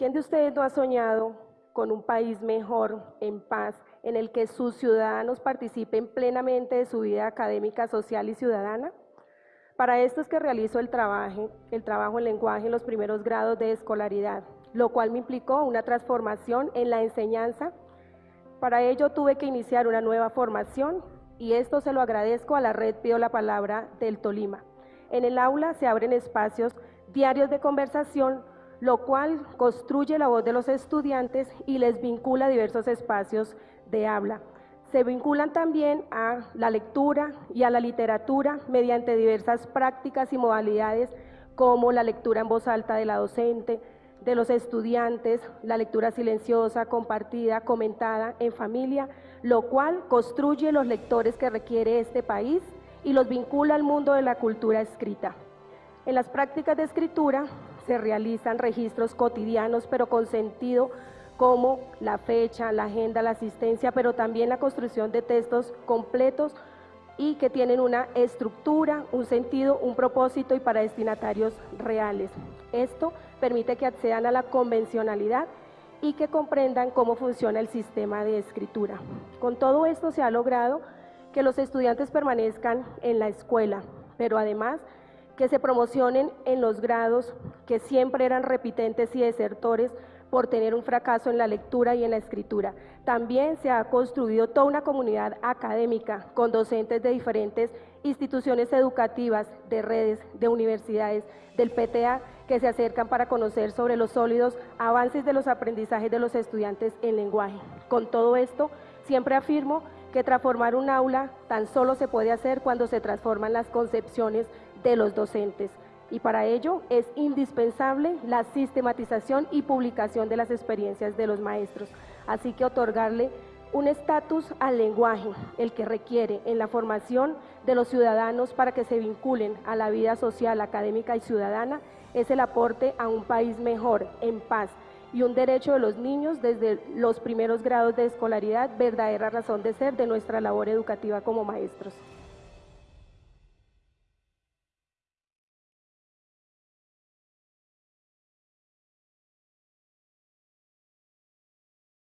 ¿Quién de ustedes no ha soñado con un país mejor, en paz, en el que sus ciudadanos participen plenamente de su vida académica, social y ciudadana? Para esto es que realizo el trabajo, el trabajo en lenguaje en los primeros grados de escolaridad, lo cual me implicó una transformación en la enseñanza. Para ello tuve que iniciar una nueva formación y esto se lo agradezco a la red Pido la Palabra del Tolima. En el aula se abren espacios diarios de conversación, lo cual construye la voz de los estudiantes y les vincula a diversos espacios de habla. Se vinculan también a la lectura y a la literatura mediante diversas prácticas y modalidades como la lectura en voz alta de la docente, de los estudiantes, la lectura silenciosa, compartida, comentada en familia, lo cual construye los lectores que requiere este país y los vincula al mundo de la cultura escrita. En las prácticas de escritura se realizan registros cotidianos, pero con sentido como la fecha, la agenda, la asistencia, pero también la construcción de textos completos y que tienen una estructura, un sentido, un propósito y para destinatarios reales. Esto permite que accedan a la convencionalidad y que comprendan cómo funciona el sistema de escritura. Con todo esto se ha logrado que los estudiantes permanezcan en la escuela, pero además que se promocionen en los grados que siempre eran repitentes y desertores por tener un fracaso en la lectura y en la escritura. También se ha construido toda una comunidad académica con docentes de diferentes instituciones educativas, de redes, de universidades, del PTA, que se acercan para conocer sobre los sólidos avances de los aprendizajes de los estudiantes en lenguaje. Con todo esto, siempre afirmo que transformar un aula tan solo se puede hacer cuando se transforman las concepciones de los docentes y para ello es indispensable la sistematización y publicación de las experiencias de los maestros. Así que otorgarle un estatus al lenguaje, el que requiere en la formación de los ciudadanos para que se vinculen a la vida social, académica y ciudadana, es el aporte a un país mejor, en paz, y un derecho de los niños desde los primeros grados de escolaridad, verdadera razón de ser de nuestra labor educativa como maestros.